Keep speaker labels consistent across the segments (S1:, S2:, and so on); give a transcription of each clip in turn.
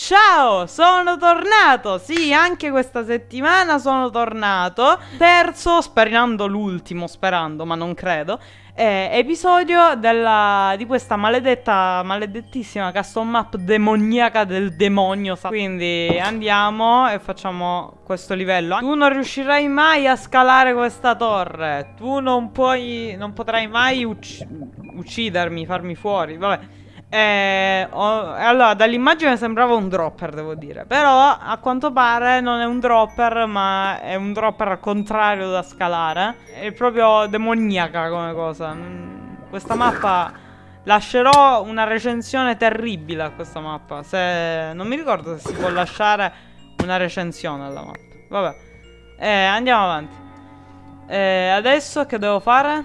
S1: Ciao, sono tornato! Sì, anche questa settimana sono tornato. Terzo, sperando l'ultimo, sperando, ma non credo. Eh, episodio della, di questa maledetta, maledettissima custom map demoniaca del demonio. Quindi andiamo e facciamo questo livello. Tu non riuscirai mai a scalare questa torre. Tu non puoi, non potrai mai ucc uccidermi, farmi fuori. Vabbè. Eh, oh, allora, dall'immagine sembrava un dropper, devo dire. Però, a quanto pare, non è un dropper, ma è un dropper contrario da scalare. È proprio demoniaca come cosa. Mm, questa mappa... Lascerò una recensione terribile a questa mappa. Se... Non mi ricordo se si può lasciare una recensione alla mappa. Vabbè. Eh, andiamo avanti. Eh, adesso che devo fare?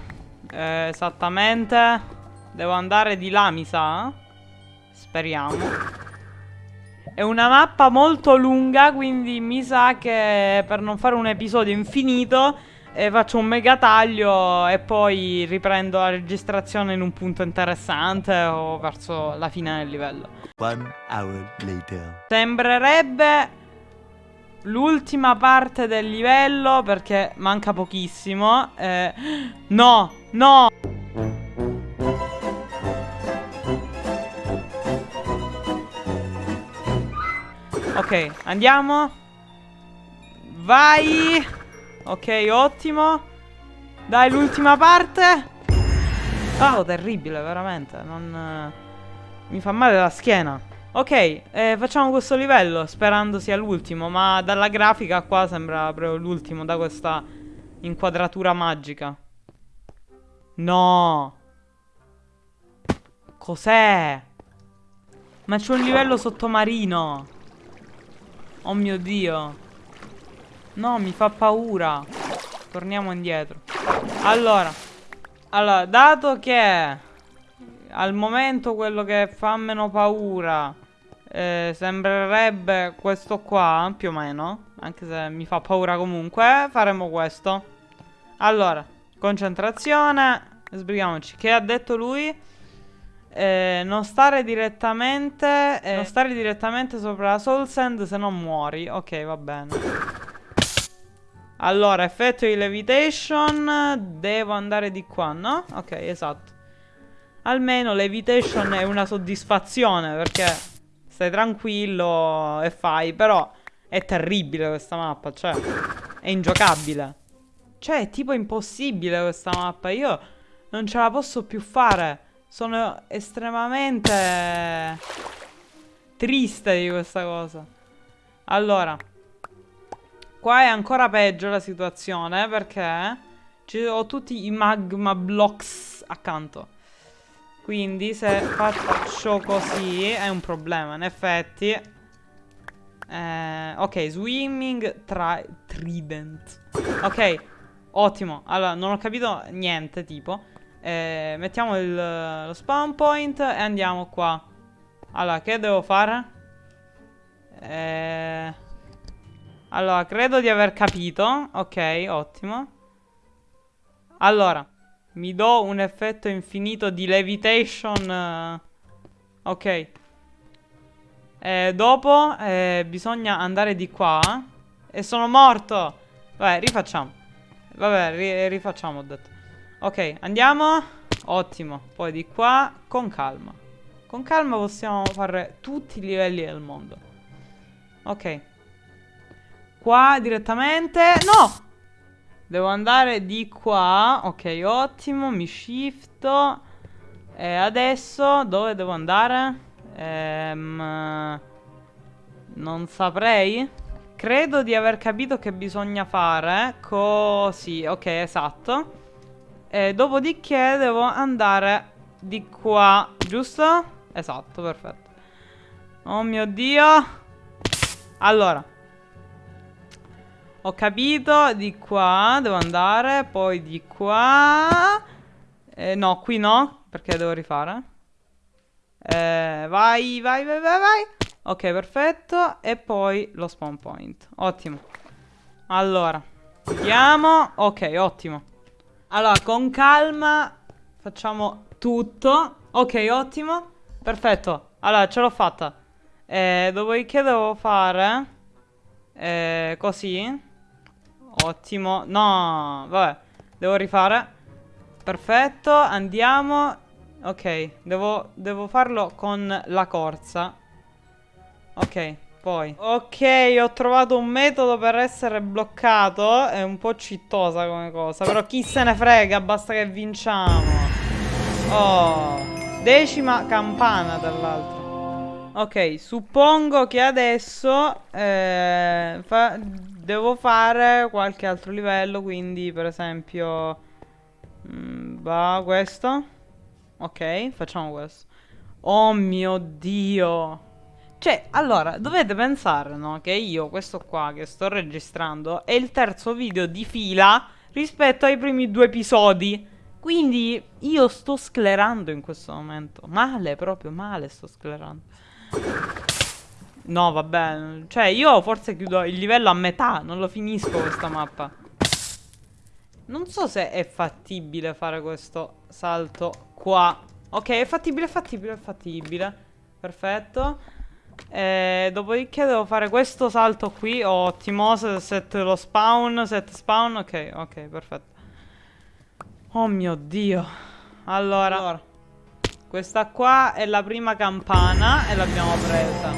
S1: Eh, esattamente... Devo andare di là, mi sa. Speriamo. È una mappa molto lunga, quindi mi sa che per non fare un episodio infinito eh, faccio un mega taglio e poi riprendo la registrazione in un punto interessante o verso la fine del livello. One hour later. Sembrerebbe l'ultima parte del livello perché manca pochissimo. Eh, no, no! Ok, andiamo. Vai. Ok, ottimo. Dai, l'ultima parte. Oh, terribile, veramente. Non... Mi fa male la schiena. Ok, eh, facciamo questo livello sperando sia l'ultimo, ma dalla grafica qua sembra proprio l'ultimo da questa inquadratura magica. No. Cos'è? Ma c'è un livello sottomarino. Oh mio Dio. No, mi fa paura. Torniamo indietro. Allora. Allora, dato che al momento quello che fa meno paura eh, sembrerebbe questo qua, più o meno, anche se mi fa paura comunque, faremo questo. Allora, concentrazione, sbrighiamoci. Che ha detto lui? Eh, non stare direttamente eh, Non stare direttamente sopra la soul sand se non muori. Ok va bene. Allora effetto di levitation Devo andare di qua no? Ok esatto. Almeno levitation è una soddisfazione Perché stai tranquillo e fai Però è terribile questa mappa Cioè è ingiocabile. Cioè è tipo impossibile questa mappa Io non ce la posso più fare sono estremamente triste di questa cosa. Allora, qua è ancora peggio la situazione perché ho tutti i magma blocks accanto. Quindi se faccio così è un problema, in effetti. Eh, ok, swimming trident. Ok, ottimo. Allora, non ho capito niente, tipo. Eh, mettiamo il, lo spawn point e andiamo qua. Allora, che devo fare? Eh, allora, credo di aver capito. Ok, ottimo. Allora, mi do un effetto infinito di levitation. Ok. Eh, dopo eh, bisogna andare di qua. E sono morto. Vabbè, rifacciamo. Vabbè, ri rifacciamo, ho detto. Ok, andiamo. Ottimo. Poi di qua, con calma. Con calma possiamo fare tutti i livelli del mondo. Ok. Qua direttamente... No! Devo andare di qua. Ok, ottimo. Mi shifto. E adesso dove devo andare? Ehm... Non saprei. Credo di aver capito che bisogna fare. Così, ok, esatto. E dopodiché devo andare di qua, giusto? Esatto, perfetto. Oh mio Dio. Allora. Ho capito, di qua devo andare, poi di qua. Eh, no, qui no, perché devo rifare. Eh, vai, vai, vai, vai, vai. Ok, perfetto. E poi lo spawn point. Ottimo. Allora, vediamo. Ok, ottimo. Allora, con calma facciamo tutto. Ok, ottimo. Perfetto. Allora, ce l'ho fatta. Eh, dopodiché devo fare... Eh, così. Ottimo. No, vabbè. Devo rifare. Perfetto, andiamo. Ok, devo, devo farlo con la corsa. Ok, poi. Ok, ho trovato un metodo per essere bloccato. È un po' cittosa come cosa. Però chi se ne frega, basta che vinciamo. Oh, decima campana dall'altro. Ok, suppongo che adesso eh, fa devo fare qualche altro livello, quindi per esempio... Mm, va questo. Ok, facciamo questo. Oh mio Dio. Cioè, allora, dovete pensare, no? Che io, questo qua che sto registrando, è il terzo video di fila rispetto ai primi due episodi. Quindi io sto sclerando in questo momento. Male, proprio male sto sclerando. No, vabbè. Cioè, io forse chiudo il livello a metà. Non lo finisco questa mappa. Non so se è fattibile fare questo salto qua. Ok, è fattibile, è fattibile, è fattibile. Perfetto. E dopodiché devo fare questo salto qui. Ottimo. Set lo spawn. Set spawn. Ok, ok, perfetto. Oh mio dio. Allora. allora. Questa qua è la prima campana e l'abbiamo presa.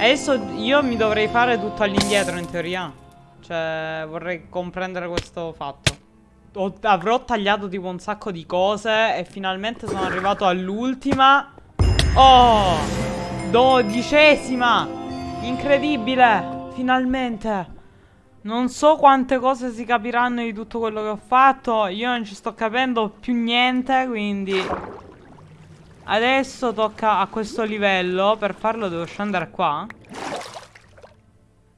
S1: Adesso io mi dovrei fare tutto all'indietro in teoria. Cioè, vorrei comprendere questo fatto. Ho, avrò tagliato tipo un sacco di cose e finalmente sono arrivato all'ultima. Oh! Dodicesima! Incredibile! Finalmente! Non so quante cose si capiranno di tutto quello che ho fatto. Io non ci sto capendo più niente, quindi... Adesso tocca a questo livello. Per farlo devo scendere qua.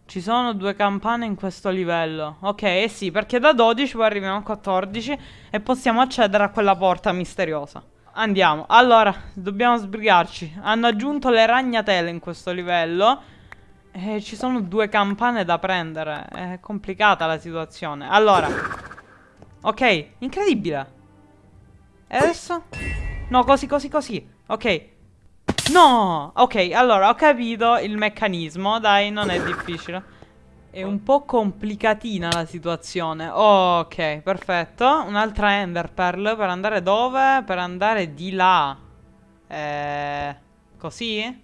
S1: Ci sono due campane in questo livello. Ok, eh sì, perché da 12 poi arriviamo a 14 e possiamo accedere a quella porta misteriosa. Andiamo. Allora, dobbiamo sbrigarci. Hanno aggiunto le ragnatele in questo livello. E ci sono due campane da prendere. È complicata la situazione. Allora. Ok, incredibile. E adesso? No, così, così, così. Ok. No! Ok, allora, ho capito il meccanismo. Dai, non è difficile. È un po' complicatina la situazione. ok, perfetto. Un'altra Ender Pearl per andare dove? Per andare di là. Eh, così?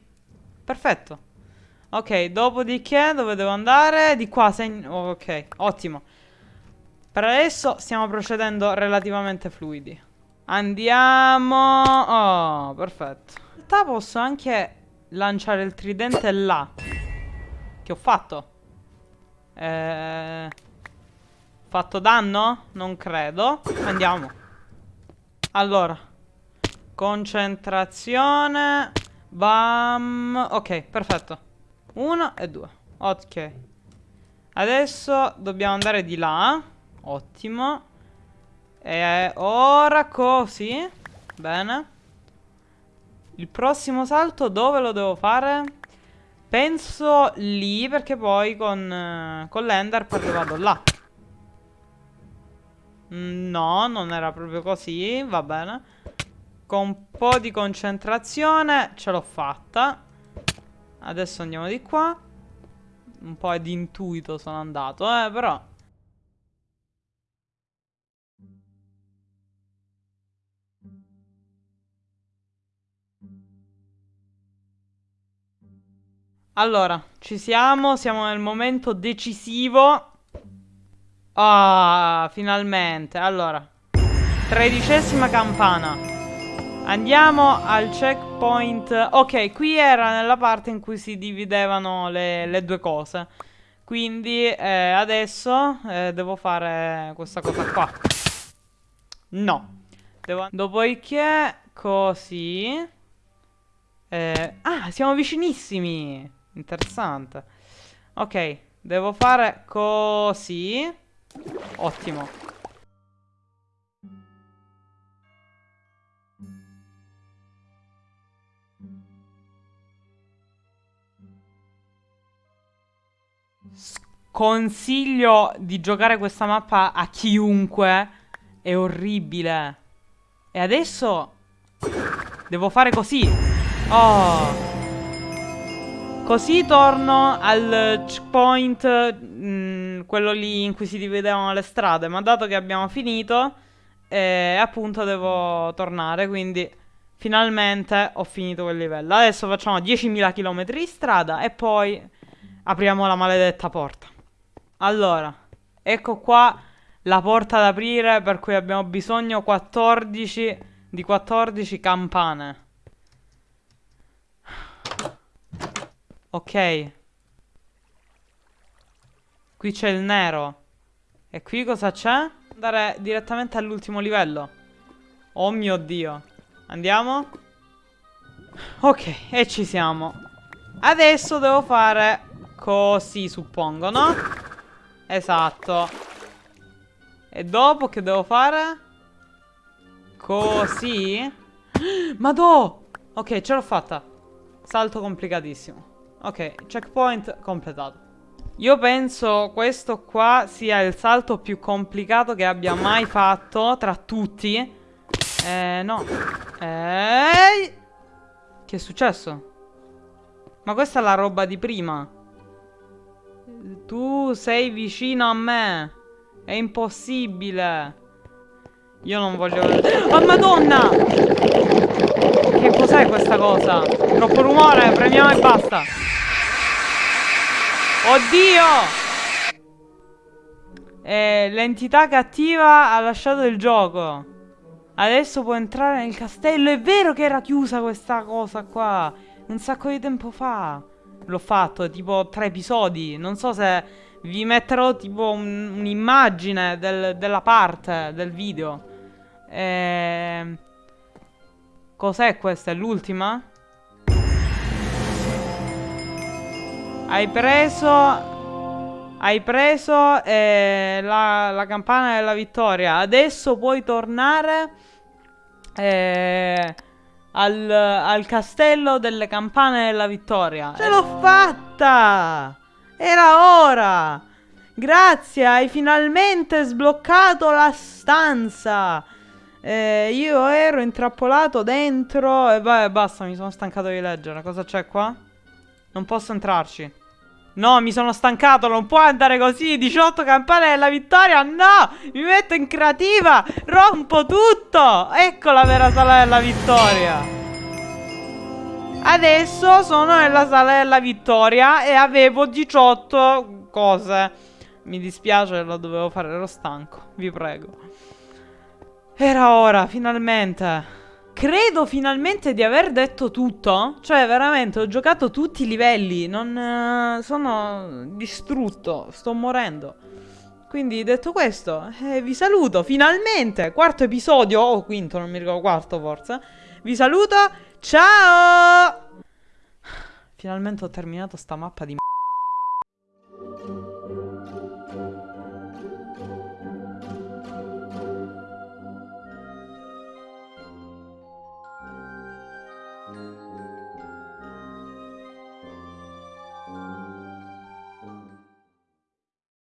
S1: Perfetto. Ok, dopodiché dove devo andare? Di qua, ok, ottimo. Per adesso stiamo procedendo relativamente fluidi. Andiamo... Oh, perfetto. In realtà posso anche lanciare il tridente là. Che ho fatto? Eh... Fatto danno? Non credo. Andiamo. Allora. Concentrazione. Bam. Ok, perfetto. Uno e due. Ok. Adesso dobbiamo andare di là. Ottimo. E ora così. Bene. Il prossimo salto dove lo devo fare? Penso lì perché poi con, con l'Ender poi vado là. Mm, no, non era proprio così, va bene. Con un po' di concentrazione ce l'ho fatta. Adesso andiamo di qua. Un po' di intuito sono andato, eh, però... Allora, ci siamo, siamo nel momento decisivo. Ah, finalmente. Allora, tredicesima campana. Andiamo al checkpoint. Ok, qui era nella parte in cui si dividevano le, le due cose. Quindi eh, adesso eh, devo fare questa cosa qua. No. Devo... Dopodiché, così. Eh, ah, siamo vicinissimi. Interessante. Ok, devo fare così. Ottimo. Consiglio di giocare questa mappa a chiunque. È orribile. E adesso devo fare così. Oh. Così torno al checkpoint, mm, quello lì in cui si dividevano le strade. Ma dato che abbiamo finito, eh, appunto devo tornare. Quindi finalmente ho finito quel livello. Adesso facciamo 10.000 km di strada e poi apriamo la maledetta porta. Allora, ecco qua la porta da aprire per cui abbiamo bisogno 14 di 14 campane. Ok. Qui c'è il nero. E qui cosa c'è? Andare direttamente all'ultimo livello. Oh mio Dio. Andiamo? Ok, e ci siamo. Adesso devo fare così, suppongo, no? Esatto. E dopo che devo fare? Così? Madò! Ok, ce l'ho fatta. Salto complicatissimo. Ok, checkpoint completato. Io penso questo qua sia il salto più complicato che abbia mai fatto tra tutti. Eh, no. Ehi! Che è successo? Ma questa è la roba di prima. Tu sei vicino a me. È impossibile. Io non voglio. Oh, madonna! Che cos'è questa cosa? Troppo rumore, premiamo e basta. Oddio! Eh, l'entità cattiva ha lasciato il gioco. Adesso può entrare nel castello. È vero che era chiusa questa cosa qua. Un sacco di tempo fa. L'ho fatto, tipo tre episodi. Non so se vi metterò tipo un'immagine un del, della parte del video. Eh... Cos'è questa? È l'ultima? Hai preso... Hai preso eh, la, la, campana della vittoria. Adesso puoi tornare eh, al, al, castello delle campane della vittoria. Ce l'ho fatta! Era ora! Grazie, hai finalmente sbloccato la stanza! Eh, io ero intrappolato dentro e vai, basta, mi sono stancato di leggere. Cosa c'è qua? Non posso entrarci. No, mi sono stancato, non può andare così. 18 campane della vittoria, no! Mi metto in creativa, rompo tutto! Ecco la vera sala della vittoria. Adesso sono nella sala della vittoria E avevo 18 cose. Mi dispiace, lo dovevo fare, ero stanco Vi prego. Era ora, finalmente Credo finalmente di aver detto tutto. Cioè, veramente, ho giocato tutti i livelli. Non... Uh, sono distrutto. Sto morendo. Quindi, detto questo, eh, vi saluto. Finalmente! Quarto episodio. O oh, quinto, non mi ricordo. Quarto, forse. Vi saluto. Ciao! Finalmente ho terminato sta mappa di...